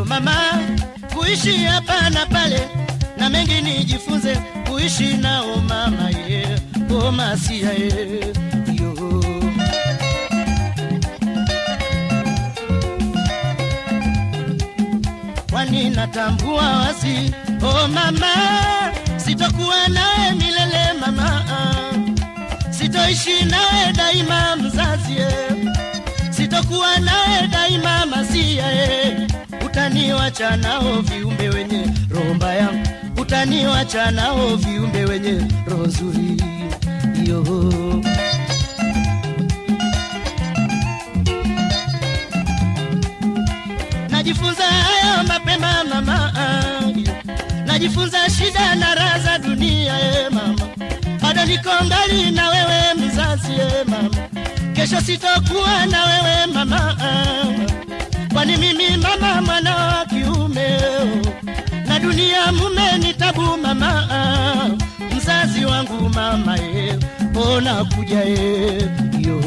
o mama kuishi hapa na pale na mengi nijifunze kuishi nao mama ye yeah. oh masia ye yo kwani natambua wazi o mama sitokuwa nawe milele mama sitoishi nawe daima mzazi eh. sitokuwa nawe daima masia eh. Utaniwacha nao viumbe wenye roho mbaya. Utaniwacha nao viumbe wenye roho nzuri. Yo najifunza haya mapema mama. Najifunza shida na raha za dunia e mama. Bado niko ngali na wewe mzazi e mama. Kesho sitokuwa na wewe mama kwani mimi mama mwana wa kiume na dunia mume ni tabu mama mzazi wangu mama ye ona kuja ye yo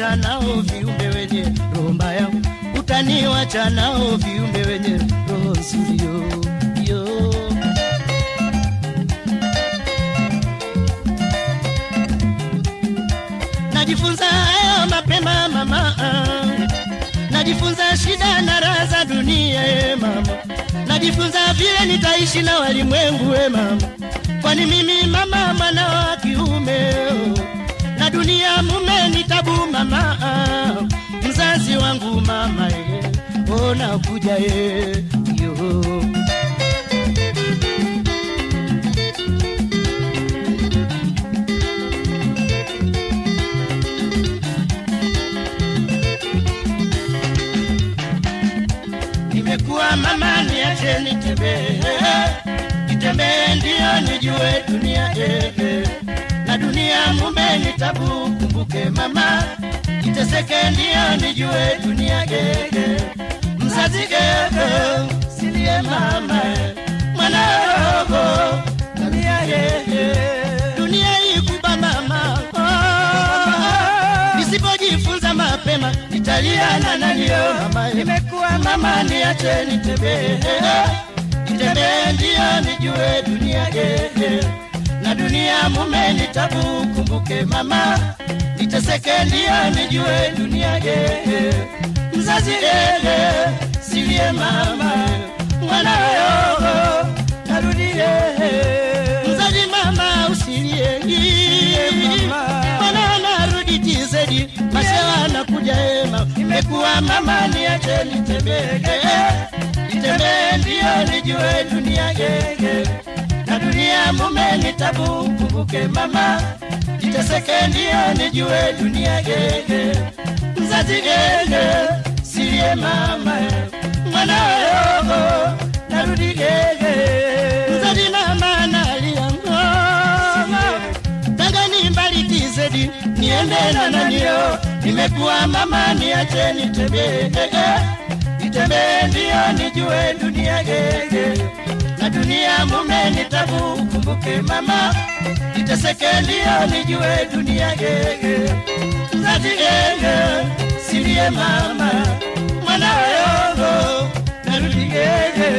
utaniwacha nao viumbe wenye roho mbaya. Utaniwacha nao viumbe wenye roho nzuri yo, najifunza hayo mapema mama. Najifunza shida na raha za dunia e mama. Najifunza vile nitaishi na walimwengu e mama. Kwani mimi mama mwana wa kiume oh. na dunia mume ni tabu mama mzazi wangu mama e ona kuja e yo nimekuwa mama niache nitembee nitembee ndio nijue dunia eh, eh. Dunia mume ni tabu kumbuke mama. Iteseke ndio nijue dunia eh. mzazi gege, silie mama. Mwana rogo dunia eh. dunia ikuba mama. Oh, nisipojifunza mapema italia na nanio mama. Nimekuwa mama niache nitembee. Nitembee ndio nijue dunia na dunia mume ni tabu kumbuke mama. Niteseke ndio nijue dunia eh. mzazi ele silie mama. Mwana yogo narudie mzazi mama usilie mwana narudi tizedi masewa nakuja ema imekuwa mama niache nitembee nitembee ndio nijue dunia na dunia mume ni tabu kumbuke mama. Jiteseke ndio nijue dunia gege. Mzazi gege silie mama. Mwana yogo narudi gege. Mzazi mama nalia ngoma tanga mbali tizedi niende na nanio. Nimekuwa mama niache nitembee nitembee ndio nijue dunia gege dunia mume ni tabu kumbuke mama, iteseke ndio nijue dunia silie mama, narudi yeye.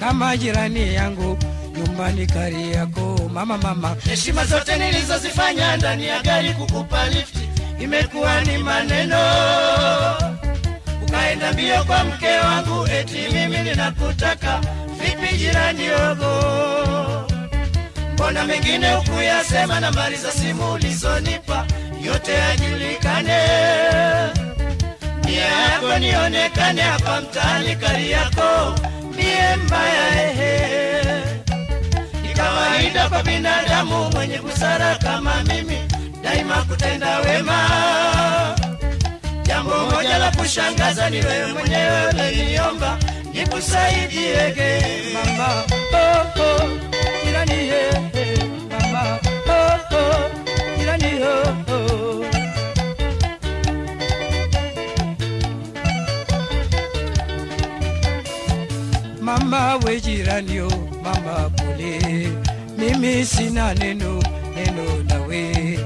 Kama jirani yangu nyumbani kari yako mama mama. Heshima zote nilizozifanya ndani ya gari kukupa lifti imekuwa ni maneno ukaenda mbio kwa mke wangu, eti mimi ninakutaka. Vipi jirani yogo, mbona mengine ukuyasema? Nambari za simu ulizonipa yote yajulikane, nia yako nionekane hapa mtaani kari kawaida kwa binadamu mwenye busara kama mimi daima kutenda wema Jambo moja la kushangaza ni wewe mwenyewe uliniomba nikusaidiege mama. Oh, oh, mama. Oh, oh, oh, oh. Mama we jirani o mama pole, mimi sina neno neno nawe.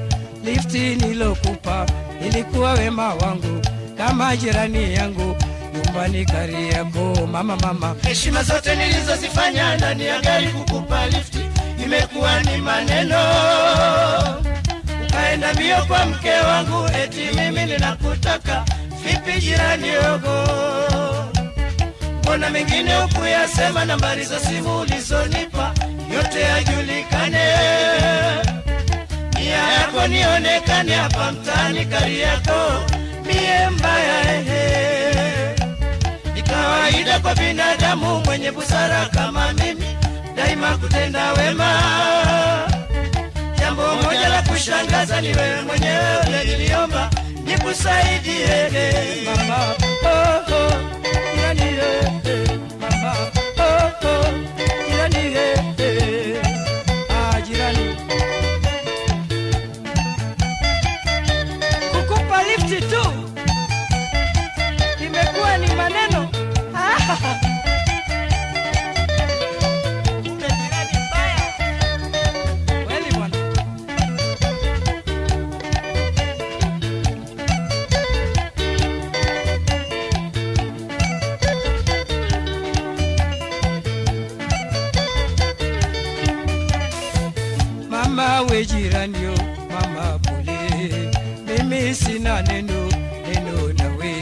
Lifti nilokupa ilikuwa wema wangu, kama jirani yangu nyumbani kari yako mama mama. Heshima zote nilizozifanya ndani ya gari kukupa lifti imekuwa ni maneno, ukaenda mbio kwa mke wangu, eti mimi ninakutaka. Vipi jirani yogo mbona mengine ukuyasema, Nambari za simu ulizonipa yote yajulikane, nia yako nionekane hapa mtaani kari yako, mie mbaya ehe. Ni kawaida kwa binadamu mwenye busara kama mimi daima kutenda wema. Jambo moja la kushangaza ni wewe mwenyewe uliniomba nikusaidie mama. Yeah. Mama we jirani yo, mama bule mimi sina neno neno nawe.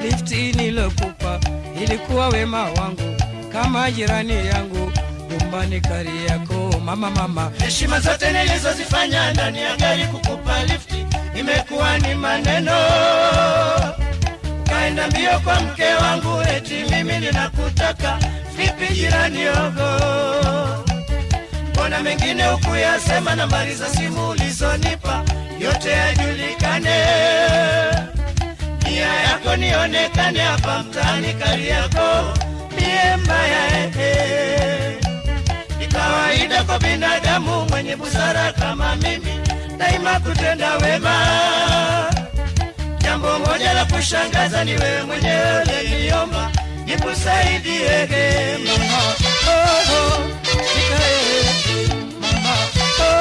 Lifti nilokupa ilikuwa wema wangu, kama jirani yangu nyumbani kari yako. Mama mama. heshima zote nilizozifanya ndani ya gari kukupa lifti imekuwa ni maneno. Kaenda mbio kwa mke wangu eti mimi ninakutaka. Vipi jirani yogo mbona mengine ukuyasema, nambari za simu ulizonipa yote yajulikane nia yako nionekane hapa mtaani yako mie mbaya ehe ni kawaida kwa binadamu mwenye busara kama mimi daima kutenda wema. Jambo moja la kushangaza ni wewe mwenyewe uliniomba nikusaidie mama. Oh, oh,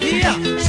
Yeah.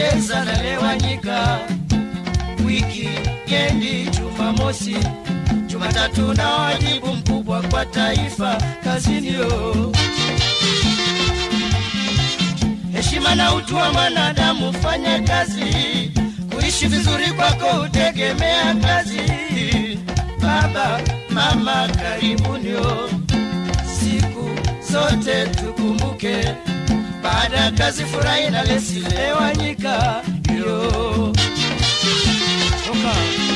Cheza cheza na lewanyika, wiki yendi, Jumamosi, Jumatatu na wajibu mkubwa kwa taifa kazini heshima na utu wa mwanadamu, fanya kazi, kuishi vizuri kwako utegemea kazi. Baba mama, karibunio, siku zote tukumbuke, baada ya kazi furahi na lesilewanyika yo Toka.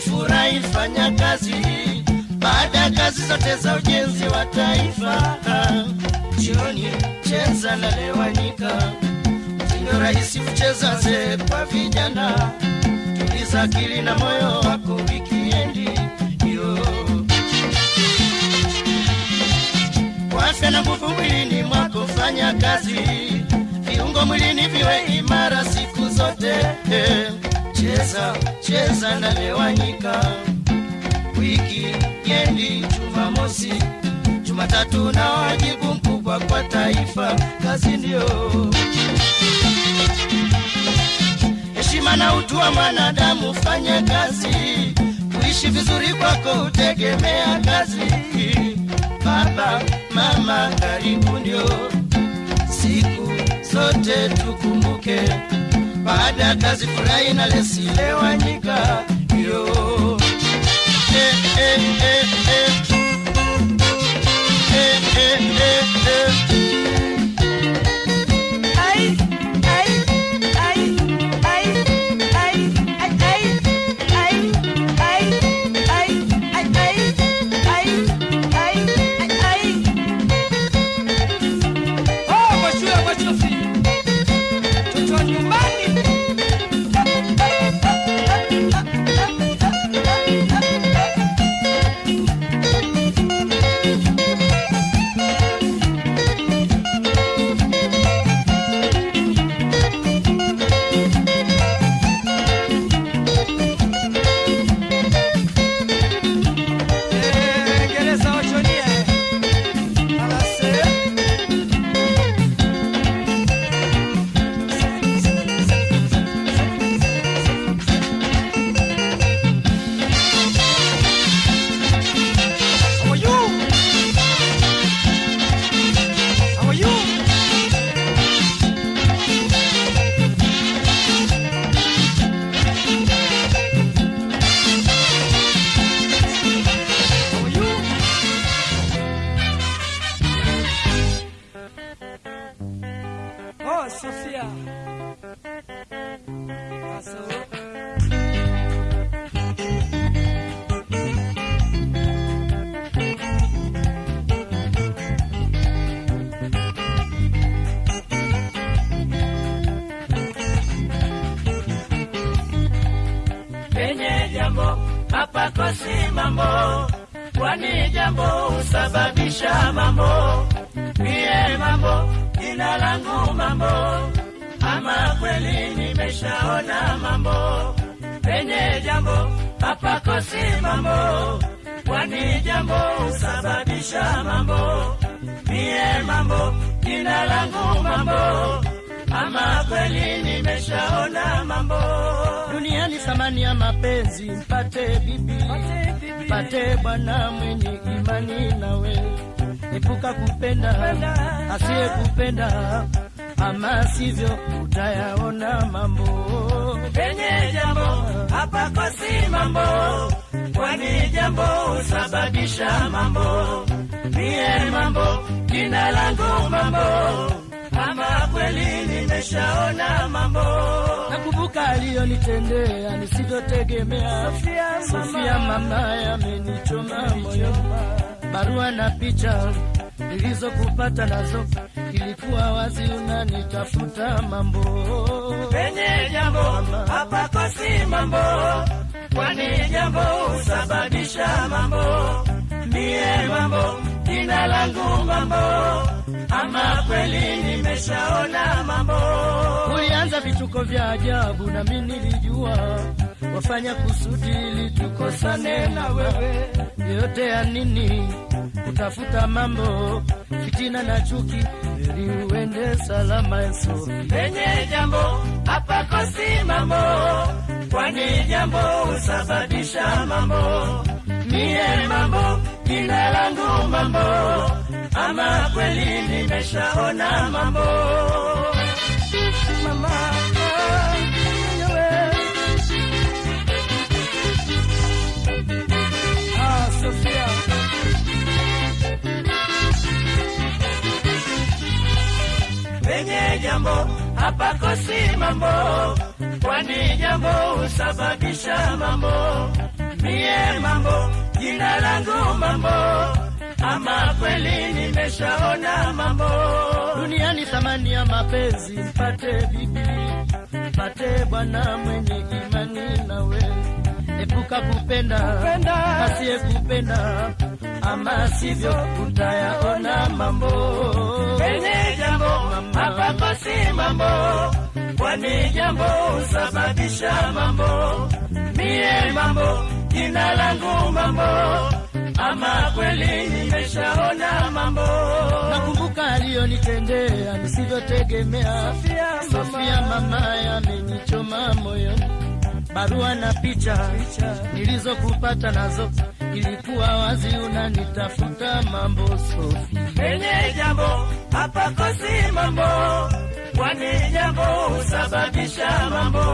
Furahi, fanya kazi baada ya kazi zote za ujenzi wa taifa. Jioni cheza na lewanika, mtindo rahisi kucheza ze kwa vijana. Tuliza akili na moyo wako wikiendi yo kwa na nguvu mwilini mwako, fanya kazi, viungo mwilini viwe imara siku zote. Eh, cheza cheza na lewanyika, wiki yendi Jumamosi, Jumatatu na wajibu mkubwa kwa taifa, kazi ndio. Heshima na utu wa mwanadamu, fanya kazi, kuishi vizuri kwako utegemea kazi. Baba mama, karibu ndio. Siku zote tukumbuke, baada ya kazi furahi na lesilewanyika yo eh, eh, eh, eh. Eh, husababisha mambo. Mie mambo, jina langu mambo, ama kweli nimeshaona mambo. Penye jambo hapakosi mambo, kwani jambo husababisha mambo. Mie mambo, jina langu mambo, ama kweli nimeshaona mambo. Duniani thamani ya mapenzi, mpate bibi, mpate bwana mwenye imani nawe, epuka kupenda asiye kupenda, ama sivyo utayaona mambo. Penye jambo hapakosi mambo, kwani jambo husababisha mambo. Mie mambo, jina langu mambo, ama kweli nimeshaona mambo. Aliyonitendea nisivyotegemea. Sofia mama yamenichoma moyo, barua na picha nilizokupata nazo ilikuwa wazi unanitafuta mambo. Penye jambo hapakosi mambo, kwani jambo husababisha mambo. Mie mambo, jina langu mambo, ama kweli nimeshaona mambo. Ulianza vituko vya ajabu, nami nilijua wafanya kusudi ili tukosane na wewe. Yote ya nini kutafuta mambo, fitina na chuki, ili uende salama Yesu. Penye jambo hapakosi mambo, kwani jambo husababisha mambo. Mie mambo, jina langu mambo, ama kweli nimeshaona mambo. Mama, wewe. Penye jambo hapako hapakosi mambo, kwani jambo husababisha mambo. Mie mambo, jina langu mambo, ama kweli nimeshaona mambo. duniani thamani ya mapenzi, mpate bibi, mpate bwana mwenye imani na nawe, epuka kupenda asiyekupenda, ama sivyo utayaona mambo. Penye jambo hapa kosi mambo, kwani jambo husababisha mambo. Mie mambo, jina langu mambo, ama kweli nimeshaona mambo. Nakumbuka aliyonitendea nisivyotegemea. Sofia mama yamenichoma moyoni, barua na picha nilizokupata nazo ilikuwa wazi unanitafuta mambo Sofi. enye jambo hapa kosi mambo, kwani jambo husababisha mambo.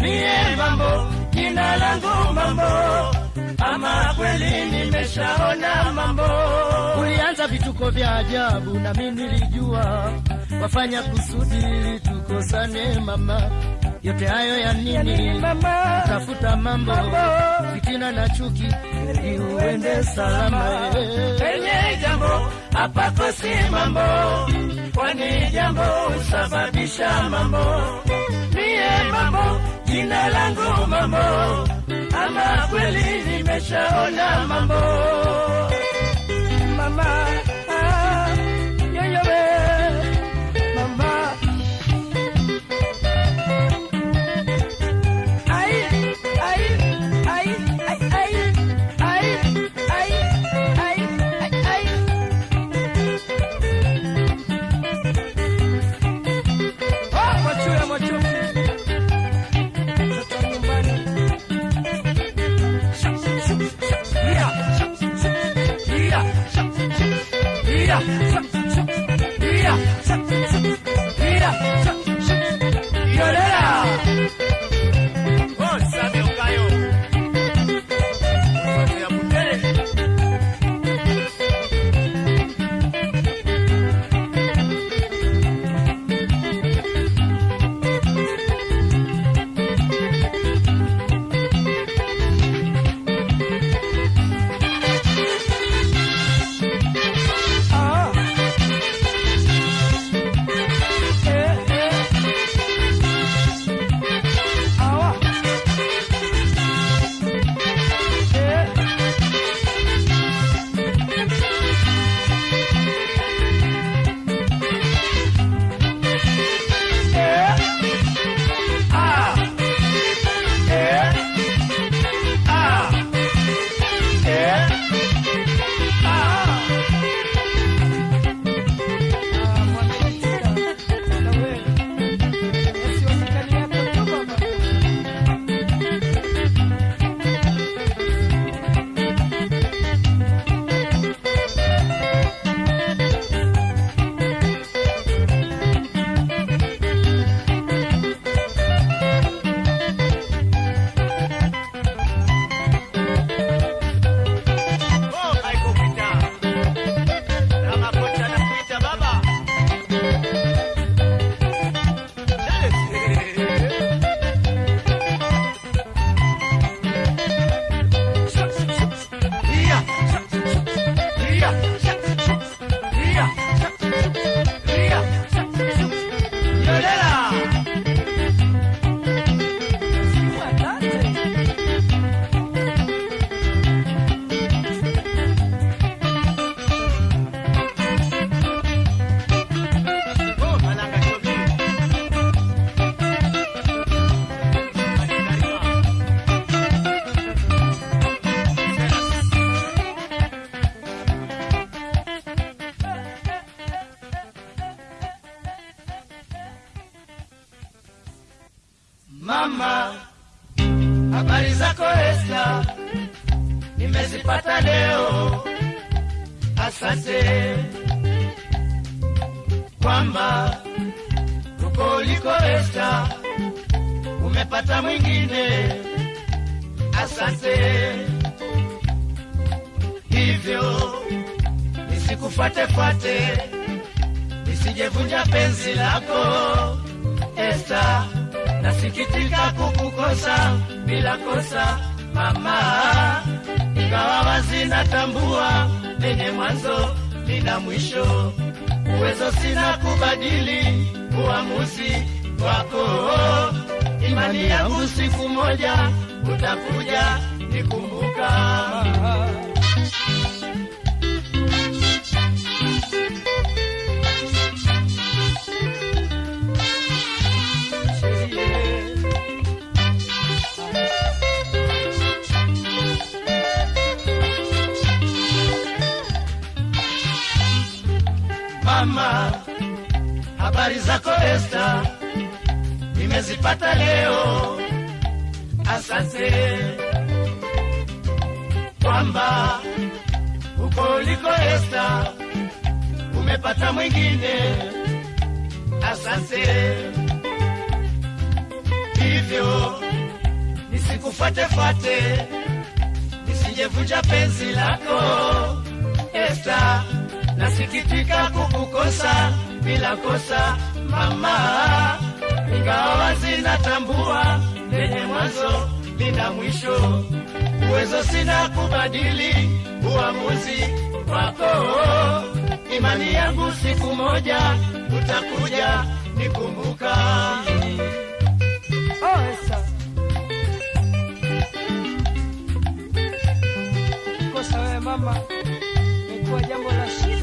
Mie mambo, jina langu mambo, ama kweli nimeshaona mambo. Ulianza vituko vya ajabu na mimi nilijua wafanya kusudi ili tukosane mama. Yote hayo ya nini? Tafuta mambo fitina na chuki ili uende salama. Penye jambo hapakosi mambo, kwani jambo husababisha mambo. Mie mambo, jina langu mambo, ama kweli nimeshaona mambo. Mama, lako Esta, nasikitika kukukosa bila kosa mama, ingawa wazi natambua lenye mwanzo lina mwisho, uwezo sina kubadili uamuzi wako. Imani yangu siku moja utakuja nikumbuka. Mama, habari zako Esta, nimezipata leo. Asante kwamba uko uliko Esta umepata mwingine. Asante hivyo nisikufuatefuate, nisijevunja penzi lako Esta, nasikitika kukukosa bila kosa mama, ingawa zinatambua lenye mwanzo lina mwisho, uwezo sina kubadili uamuzi wako. Imani yangu siku moja utakuja nikumbuka. Kosa we mama, jambo la shida.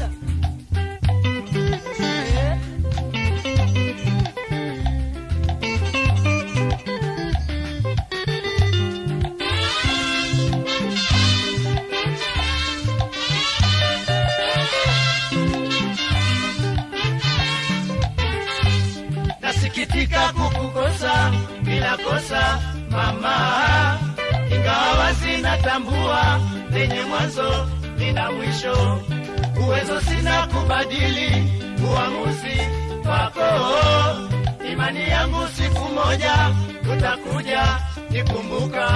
Nasikitika kukukosa bila kosa mama, ingawa sina tambua lenye mwanzo lina mwisho, uwezo sina kubadili uamuzi wako. Imani yangu siku moja utakuja nikumbuka.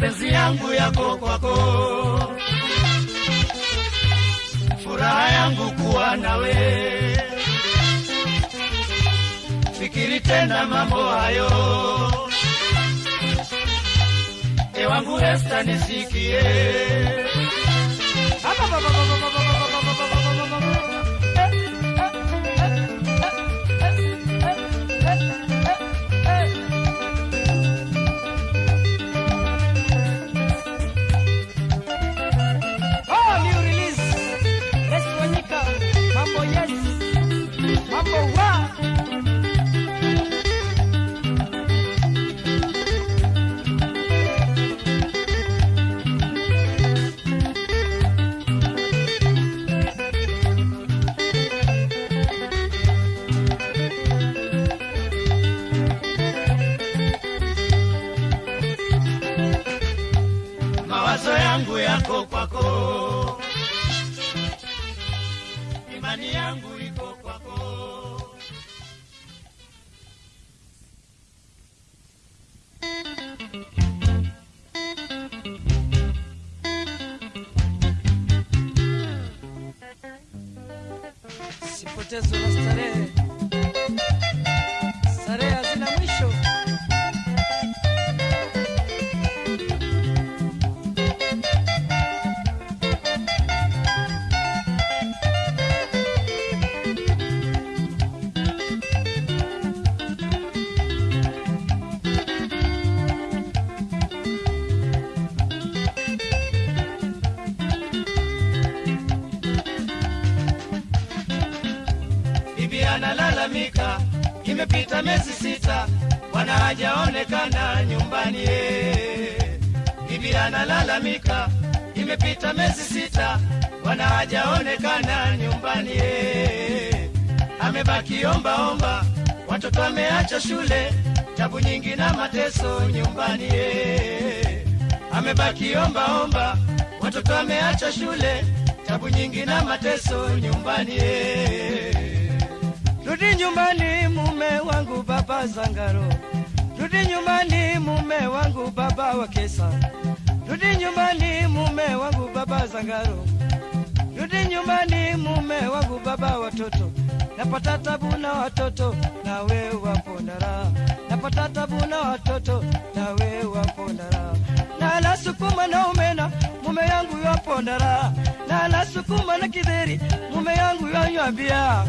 Mapenzi yangu yako kwako, furaha yangu kuwa nawe. Fikiri tena mambo hayo, ewangu Esta, nisikie. Mateso na starehe, imepita miezi sita, bwana hajaonekana nyumbani. eh. Amebaki omba omba, watoto ameacha shule, tabu nyingi na mateso nyumbani. eh. Amebaki omba omba, watoto ameacha shule, tabu nyingi na mateso nyumbani. eh. Rudi nyumbani mume wangu baba Zangaro, rudi nyumbani mume wangu baba wa Kesa, rudi nyumbani baba Zangaro, rudi nyumbani mume wangu baba watoto, napata tabu na watoto na wewe wapo ndara, napata tabu na watoto na wewe wapo ndara, na la sukuma na umena mume yangu yapo ndara, na la sukuma na kidheri mume yangu yanywa bia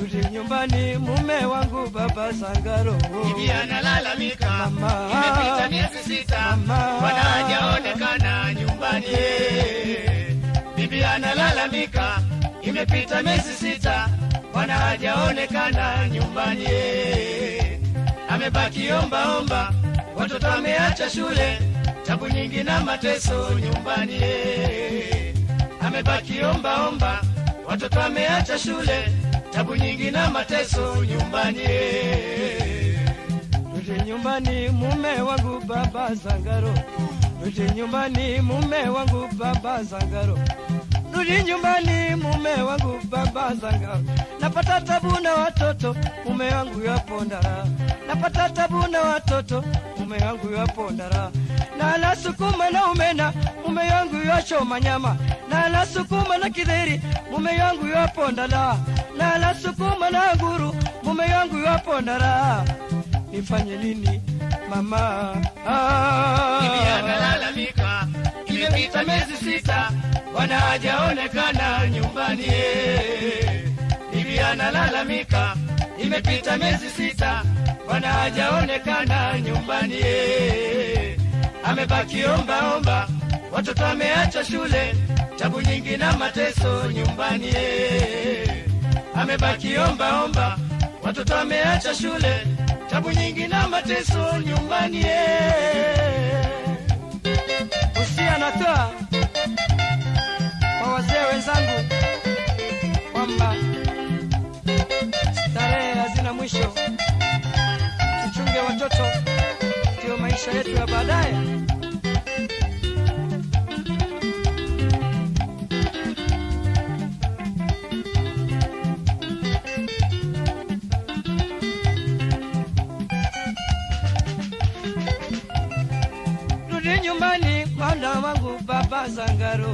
Rudi nyumbani mume wangu baba Sangaro. Bibi analalamika, Mama. imepita miezi sita, Mama. bwana hajaonekana nyumbani. Bibi analalamika, imepita miezi sita, bwana hajaonekana nyumbani. Amebaki omba omba, watoto ameacha shule, tabu nyingi na mateso nyumbani. Amebaki omba omba, watoto ameacha shule, tabu nyingi na mateso nyumbani. Rudi nyumbani mume wangu baba Zangaro, Rudi nyumbani mume wangu baba Zangaro, Rudi nyumbani mume wangu baba Zangaro. Napata tabu na watoto mume wangu yapo ndara. Napata tabu na watoto mume wangu yapo ndara. Na la sukuma na umena mume wangu yachoma nyama. Na la sukuma na kidheri mume wangu yapo ndala. Na la sukuma na nguru mume yangu yapo ndara nifanye nini mama? Ah. Bibi analalamika, imepita miezi sita, bwana hajaonekana nyumbani. Bibi analalamika, imepita miezi sita, bwana hajaonekana nyumbani. Amebaki omba omba, watoto ameacha shule, tabu nyingi na mateso nyumbani. Amebaki omba omba, watoto ameacha shule, tabu nyingi na mateso nyumbani. Usia natoa kwa wazee wenzangu kwamba starehe hazina mwisho, tuchunge watoto, ndio maisha yetu ya baadaye. Rudi nyumbani mwana wangu baba Zangaro,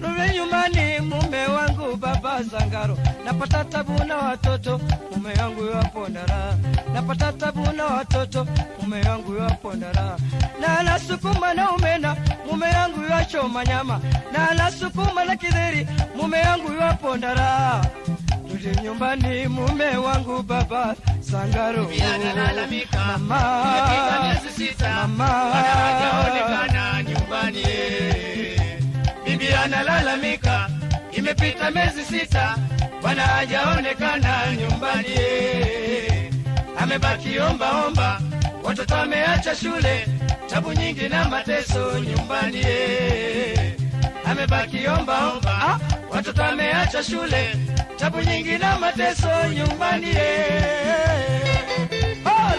rudi nyumbani mume wangu baba Zangaro. Napata tabu na watoto mume wangu yapo ndara, napata tabu na watoto mume wangu yapo ndara, na nasukuma na umena mume wangu yachoma nyama, na nasukuma na kidheri mume wangu yapo ndara. Rudi nyumbani mume wangu baba Zangaro, Bibi analalamika, imepita miezi sita, bwana hajaonekana nyumbani. Amebaki omba omba, watoto ameacha shule, tabu nyingi na mateso nyumbani. Amebaki omba omba, watoto ameacha shule, tabu nyingi na mateso nyumbani. Oh,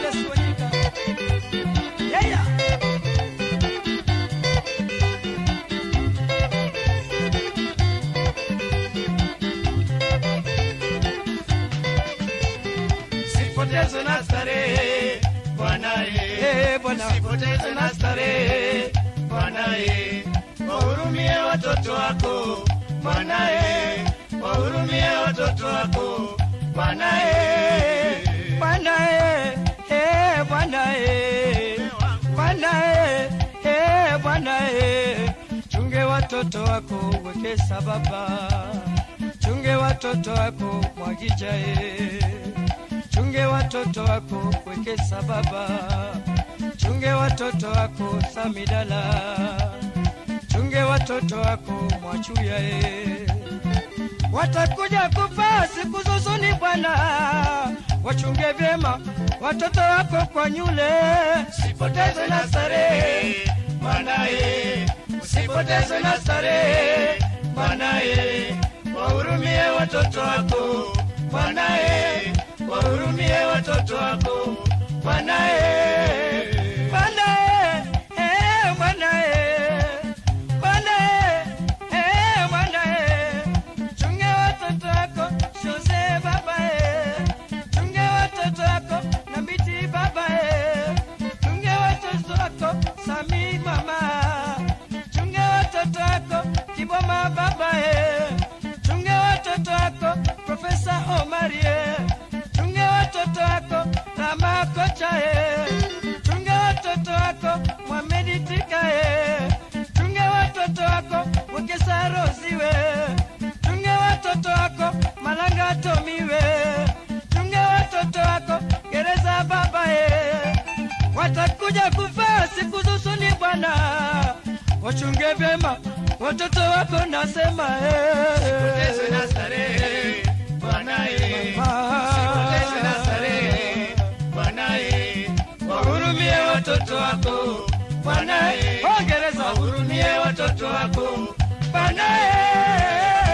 Eh, ye, sipoteze na starehe Bwana ye, wahurumie watoto wako Bwana ye, wahurumie watoto wako Mwanae, Bwana eh, eh, Bwana eh, eh, chunge watoto wako wekesa baba, chunge watoto wako mwagija eh, chunge watoto wako wekesa baba, chunge watoto wako samidala, chunge watoto wako mwachuya e. watakuja kufa siku zuzuni Bwana, wachunge vyema watoto wako kwa nyule, usipoteze na starehe Bwana eh, usipoteze na starehe Bwana eh, wahurumie watoto wako Bwana eh, wahurumie watoto wako Bwana Eh, chunge watoto wako Tika eh, chunge watoto wako wekesaroziwe chunge watoto wako Malanga Tomiwe, chunge watoto wako Gereza baba watakuja kufa siku zusuni Bwana, wachunge vyema watoto wako nasema usipoteze na eh. starehe Bwana eh, usipoteze na starehe Mwanae, wahurumie watoto wako. Mwanae, hongereza, wahurumie watoto wako. Mwanae.